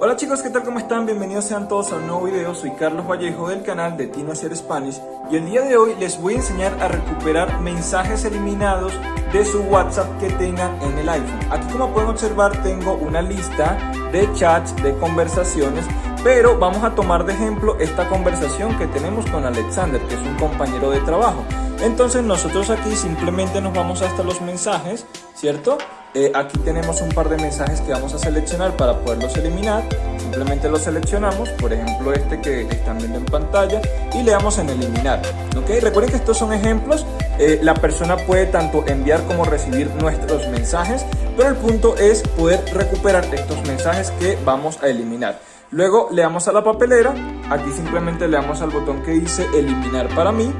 Hola chicos, ¿qué tal? ¿Cómo están? Bienvenidos sean todos a un nuevo video. Soy Carlos Vallejo del canal de Tino Hacer Spanish y el día de hoy les voy a enseñar a recuperar mensajes eliminados de su WhatsApp que tengan en el iPhone. Aquí como pueden observar tengo una lista de chats, de conversaciones, pero vamos a tomar de ejemplo esta conversación que tenemos con Alexander, que es un compañero de trabajo. Entonces nosotros aquí simplemente nos vamos hasta los mensajes, ¿cierto? Eh, aquí tenemos un par de mensajes que vamos a seleccionar para poderlos eliminar. Simplemente los seleccionamos, por ejemplo este que están viendo en pantalla, y le damos en eliminar. ¿ok? Recuerden que estos son ejemplos. Eh, la persona puede tanto enviar como recibir nuestros mensajes, pero el punto es poder recuperar estos mensajes que vamos a eliminar. Luego le damos a la papelera, aquí simplemente le damos al botón que dice eliminar para mí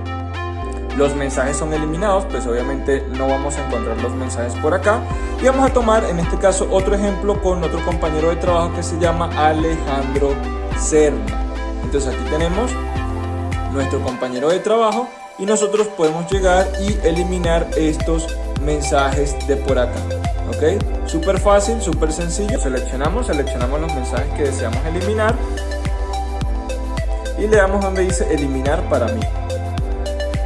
los mensajes son eliminados, pues obviamente no vamos a encontrar los mensajes por acá. Y vamos a tomar en este caso otro ejemplo con otro compañero de trabajo que se llama Alejandro Cerna. Entonces aquí tenemos nuestro compañero de trabajo y nosotros podemos llegar y eliminar estos mensajes de por acá. ¿Ok? Súper fácil, súper sencillo. Seleccionamos, seleccionamos los mensajes que deseamos eliminar y le damos donde dice eliminar para mí.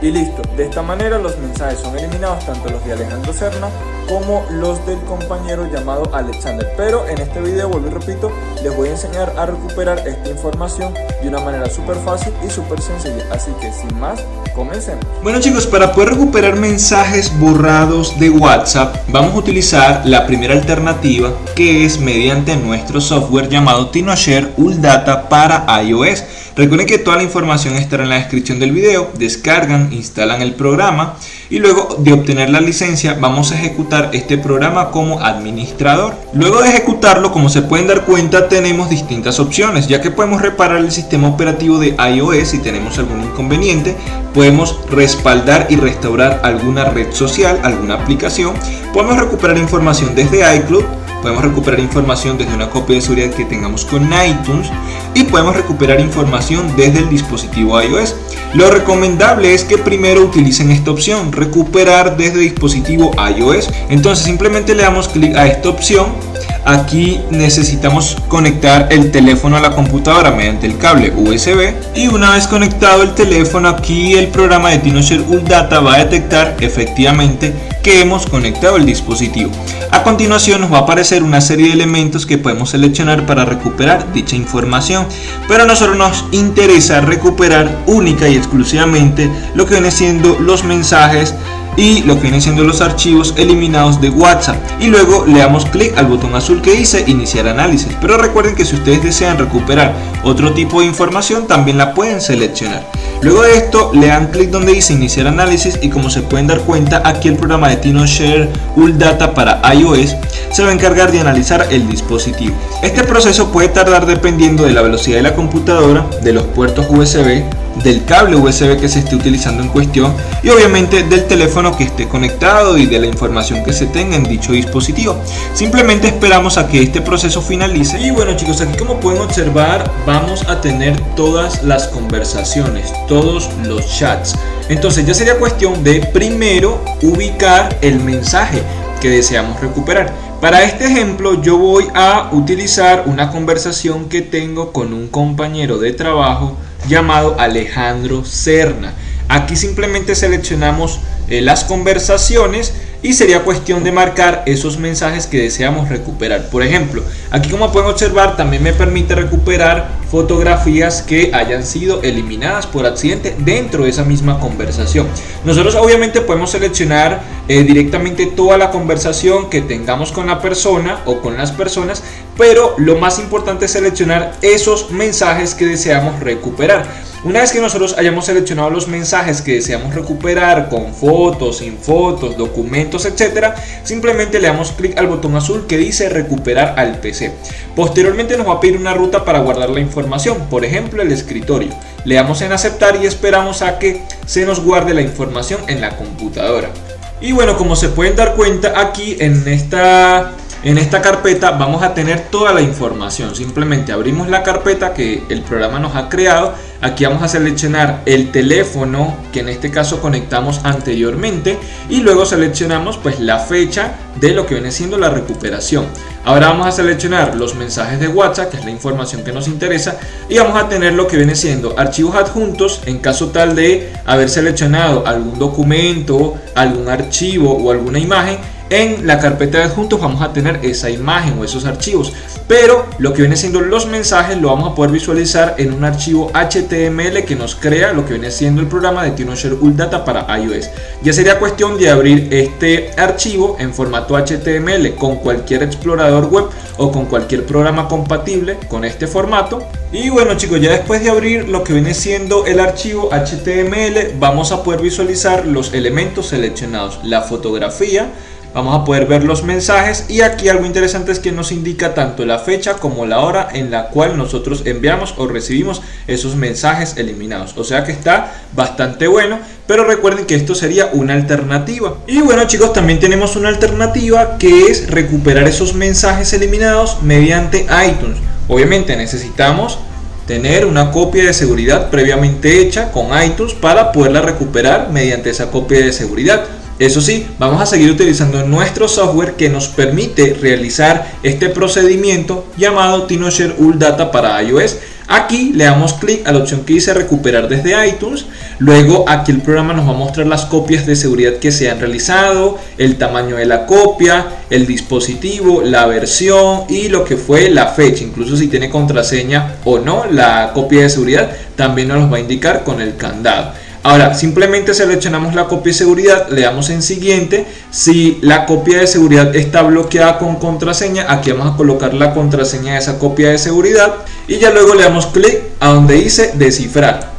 Y listo, de esta manera los mensajes son eliminados tanto los de Alejandro Serna como los del compañero llamado Alexander. Pero en este video, vuelvo y repito, les voy a enseñar a recuperar esta información de una manera súper fácil y súper sencilla. Así que sin más, comencemos. Bueno chicos, para poder recuperar mensajes borrados de WhatsApp, vamos a utilizar la primera alternativa que es mediante nuestro software llamado TinoShare Data para iOS. Recuerden que toda la información estará en la descripción del video, descargan, instalan el programa y luego de obtener la licencia vamos a ejecutar este programa como administrador. Luego de ejecutarlo, como se pueden dar cuenta, tenemos distintas opciones, ya que podemos reparar el sistema operativo de iOS si tenemos algún inconveniente, podemos respaldar y restaurar alguna red social, alguna aplicación, podemos recuperar información desde iCloud, podemos recuperar información desde una copia de seguridad que tengamos con iTunes y podemos recuperar información desde el dispositivo iOS. Lo recomendable es que primero utilicen esta opción, recuperar desde dispositivo iOS. Entonces simplemente le damos clic a esta opción Aquí necesitamos conectar el teléfono a la computadora mediante el cable USB y una vez conectado el teléfono aquí el programa de TinoShare Data va a detectar efectivamente que hemos conectado el dispositivo. A continuación nos va a aparecer una serie de elementos que podemos seleccionar para recuperar dicha información, pero a nosotros nos interesa recuperar única y exclusivamente lo que viene siendo los mensajes y lo que vienen siendo los archivos eliminados de WhatsApp. Y luego le damos clic al botón azul que dice iniciar análisis. Pero recuerden que si ustedes desean recuperar otro tipo de información también la pueden seleccionar. Luego de esto le dan clic donde dice iniciar análisis y como se pueden dar cuenta aquí el programa de TinoShare Data para iOS se va a encargar de analizar el dispositivo. Este proceso puede tardar dependiendo de la velocidad de la computadora de los puertos USB del cable USB que se esté utilizando en cuestión y obviamente del teléfono que esté conectado y de la información que se tenga en dicho dispositivo. Simplemente esperamos a que este proceso finalice y bueno chicos aquí como pueden observar vamos a tener todas las conversaciones, todos los chats. Entonces ya sería cuestión de primero ubicar el mensaje que deseamos recuperar. Para este ejemplo yo voy a utilizar una conversación que tengo con un compañero de trabajo llamado Alejandro Serna. Aquí simplemente seleccionamos eh, las conversaciones y sería cuestión de marcar esos mensajes que deseamos recuperar. Por ejemplo, aquí como pueden observar también me permite recuperar fotografías que hayan sido eliminadas por accidente dentro de esa misma conversación. Nosotros obviamente podemos seleccionar eh, directamente toda la conversación que tengamos con la persona o con las personas, pero lo más importante es seleccionar esos mensajes que deseamos recuperar. Una vez que nosotros hayamos seleccionado los mensajes que deseamos recuperar con sin fotos, documentos, etcétera, simplemente le damos clic al botón azul que dice recuperar al PC. Posteriormente nos va a pedir una ruta para guardar la información, por ejemplo el escritorio. Le damos en aceptar y esperamos a que se nos guarde la información en la computadora. Y bueno, como se pueden dar cuenta aquí en esta En esta carpeta vamos a tener toda la información. Simplemente abrimos la carpeta que el programa nos ha creado. Aquí vamos a seleccionar el teléfono que en este caso conectamos anteriormente y luego seleccionamos pues la fecha de lo que viene siendo la recuperación. Ahora vamos a seleccionar los mensajes de WhatsApp, que es la información que nos interesa, y vamos a tener lo que viene siendo archivos adjuntos en caso tal de haber seleccionado algún documento, algún archivo o alguna imagen en la carpeta de adjuntos vamos a tener esa imagen o esos archivos. Pero lo que viene siendo los mensajes lo vamos a poder visualizar en un archivo HTML que nos crea lo que viene siendo el programa de TinoShare Data para iOS. Ya sería cuestión de abrir este archivo en formato HTML con cualquier explorador web o con cualquier programa compatible con este formato. Y bueno chicos ya después de abrir lo que viene siendo el archivo HTML vamos a poder visualizar los elementos seleccionados. La fotografía vamos a poder ver los mensajes y aquí algo interesante es que nos indica tanto la fecha como la hora en la cual nosotros enviamos o recibimos esos mensajes eliminados. O sea que está bastante bueno pero recuerden que esto sería una alternativa. Y bueno chicos también tenemos una alternativa que es recuperar esos mensajes eliminados mediante iTunes. Obviamente necesitamos tener una copia de seguridad previamente hecha con iTunes para poderla recuperar mediante esa copia de seguridad eso sí, vamos a seguir utilizando nuestro software que nos permite realizar este procedimiento llamado TinoShare Data para iOS. Aquí le damos clic a la opción que dice recuperar desde iTunes. Luego aquí el programa nos va a mostrar las copias de seguridad que se han realizado, el tamaño de la copia, el dispositivo, la versión y lo que fue la fecha. Incluso si tiene contraseña o no la copia de seguridad también nos lo va a indicar con el candado. Ahora, simplemente seleccionamos la copia de seguridad, le damos en siguiente. Si la copia de seguridad está bloqueada con contraseña, aquí vamos a colocar la contraseña de esa copia de seguridad y ya luego le damos clic a donde dice descifrar.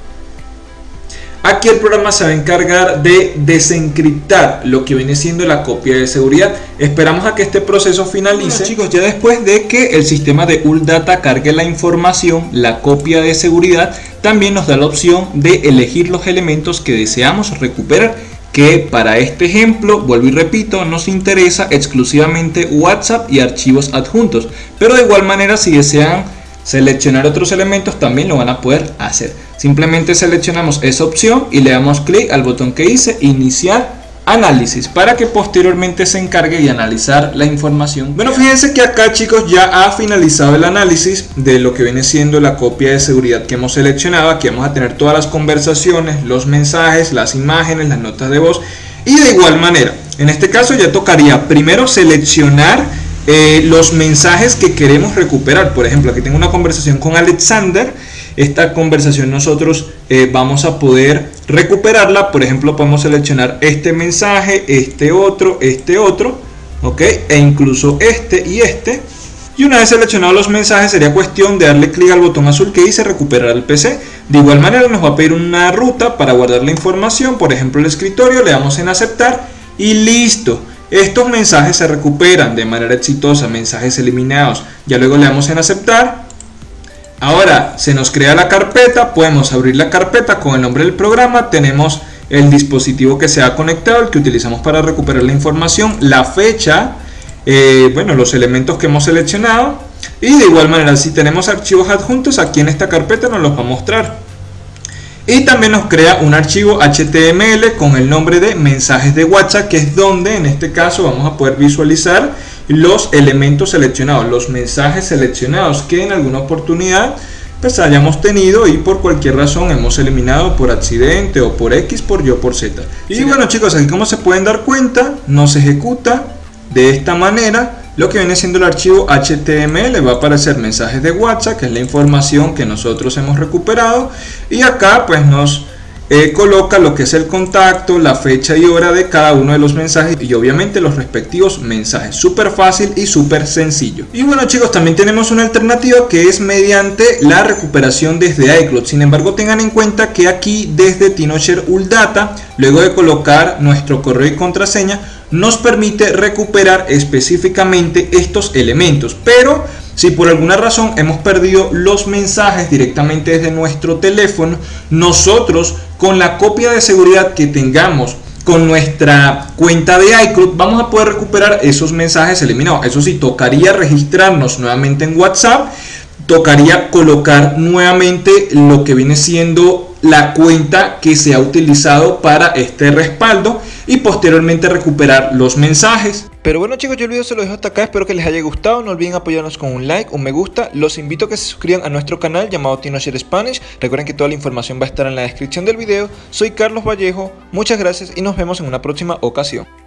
Aquí el programa se va a encargar de desencriptar lo que viene siendo la copia de seguridad. Esperamos a que este proceso finalice. chicos, ya después de que el sistema de ULData cargue la información, la copia de seguridad, también nos da la opción de elegir los elementos que deseamos recuperar que para este ejemplo, vuelvo y repito, nos interesa exclusivamente WhatsApp y archivos adjuntos, pero de igual manera si desean seleccionar otros elementos también lo van a poder hacer. Simplemente seleccionamos esa opción y le damos clic al botón que dice iniciar análisis para que posteriormente se encargue de analizar la información. Bueno, fíjense que acá chicos ya ha finalizado el análisis de lo que viene siendo la copia de seguridad que hemos seleccionado. Aquí vamos a tener todas las conversaciones, los mensajes, las imágenes, las notas de voz y de igual manera. En este caso ya tocaría primero seleccionar eh, los mensajes que queremos recuperar. Por ejemplo, aquí tengo una conversación con Alexander. Esta conversación nosotros eh, vamos a poder recuperarla. Por ejemplo, podemos seleccionar este mensaje, este otro, este otro, ¿ok? E incluso este y este. Y una vez seleccionados los mensajes sería cuestión de darle clic al botón azul que dice recuperar el PC. De igual manera nos va a pedir una ruta para guardar la información, por ejemplo el escritorio, le damos en aceptar y listo. Estos mensajes se recuperan de manera exitosa, mensajes eliminados. Ya luego le damos en aceptar. Ahora se nos crea la carpeta, podemos abrir la carpeta con el nombre del programa, tenemos el dispositivo que se ha conectado, el que utilizamos para recuperar la información, la fecha, eh, bueno, los elementos que hemos seleccionado y de igual manera si tenemos archivos adjuntos aquí en esta carpeta nos los va a mostrar. Y también nos crea un archivo HTML con el nombre de mensajes de WhatsApp que es donde en este caso vamos a poder visualizar los elementos seleccionados, los mensajes seleccionados que en alguna oportunidad pues hayamos tenido y por cualquier razón hemos eliminado por accidente o por X, por Y o por Z. Y bueno chicos, aquí como se pueden dar cuenta, nos ejecuta. De esta manera lo que viene siendo el archivo HTML va a aparecer mensajes de WhatsApp que es la información que nosotros hemos recuperado. Y acá pues nos eh, coloca lo que es el contacto, la fecha y hora de cada uno de los mensajes y obviamente los respectivos mensajes. Súper fácil y súper sencillo. Y bueno chicos, también tenemos una alternativa que es mediante la recuperación desde iCloud. Sin embargo, tengan en cuenta que aquí desde TinoShare Uldata, luego de colocar nuestro correo y contraseña, nos permite recuperar específicamente estos elementos. Pero si por alguna razón hemos perdido los mensajes directamente desde nuestro teléfono, nosotros con la copia de seguridad que tengamos con nuestra cuenta de iCloud vamos a poder recuperar esos mensajes eliminados. Eso sí, tocaría registrarnos nuevamente en WhatsApp, tocaría colocar nuevamente lo que viene siendo la cuenta que se ha utilizado para este respaldo y posteriormente recuperar los mensajes. Pero bueno chicos, yo el video se lo dejo hasta acá, espero que les haya gustado, no olviden apoyarnos con un like, un me gusta, los invito a que se suscriban a nuestro canal llamado TinoShare Spanish, recuerden que toda la información va a estar en la descripción del video, soy Carlos Vallejo, muchas gracias y nos vemos en una próxima ocasión.